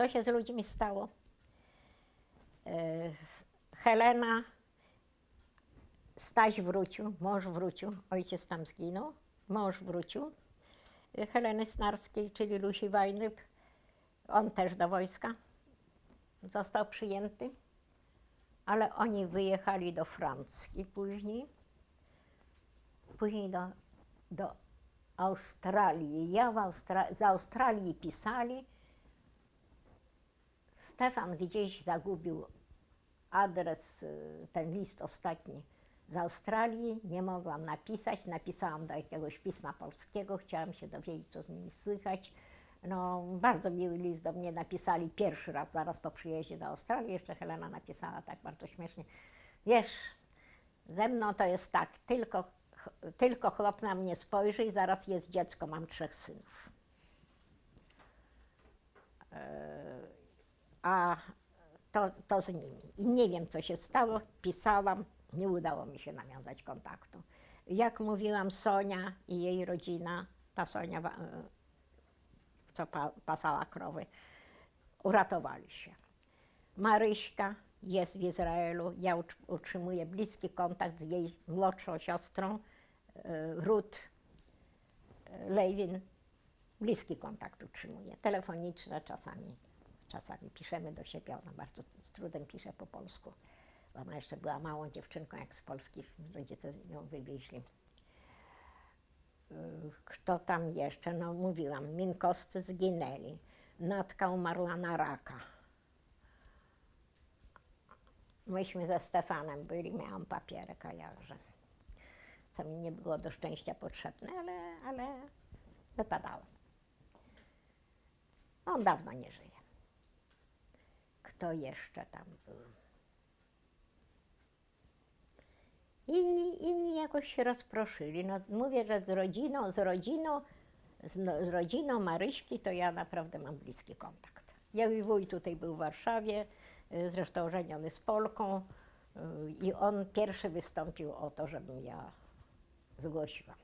Co się z ludźmi stało? E, Helena, Staś wrócił, mąż wrócił, ojciec tam zginął, mąż wrócił. E, Heleny Snarskiej, czyli Lusi Wajryb, on też do wojska został przyjęty, ale oni wyjechali do Francji później, później do, do Australii. Ja Austra- z Australii pisali, Stefan gdzieś zagubił adres, y, ten list ostatni z Australii. Nie mogłam napisać. Napisałam do jakiegoś pisma polskiego. Chciałam się dowiedzieć, co z nimi słychać. No, bardzo miły list do mnie napisali pierwszy raz, zaraz po przyjeździe do Australii. Jeszcze Helena napisała tak bardzo śmiesznie. Wiesz, ze mną to jest tak, tylko, tylko chłop na mnie spojrzy i zaraz jest dziecko, mam trzech synów. A to, to z nimi. I nie wiem, co się stało. Pisałam, nie udało mi się nawiązać kontaktu. Jak mówiłam, Sonia i jej rodzina, ta Sonia, e, co pa, pasała krowy, uratowali się. Maryśka jest w Izraelu. Ja utrz- utrzymuję bliski kontakt z jej młodszą siostrą, e, Ruth Lewin. Bliski kontakt utrzymuję. Telefoniczne czasami. Czasami piszemy do siebie. Ona bardzo z trudem pisze po polsku. Ona jeszcze była małą dziewczynką, jak z Polski rodzice ją wywieźli. Y, Kto tam jeszcze? No mówiłam, Minkowscy zginęli. Natka umarła na raka. Myśmy ze Stefanem byli, miałam papierek, a jakże. Co mi nie było do szczęścia potrzebne, ale, ale wypadało. On dawno nie żyje. Kto jeszcze tam był? Inni, inni jakoś się rozproszyli. No, mówię, że z rodziną, z rodziną, z, no, z rodziną Maryśki to ja naprawdę mam bliski kontakt. Jej wuj tutaj był w Warszawie, y, zresztą żeniony z Polką y, i on pierwszy wystąpił o to, żebym ja zgłosiła.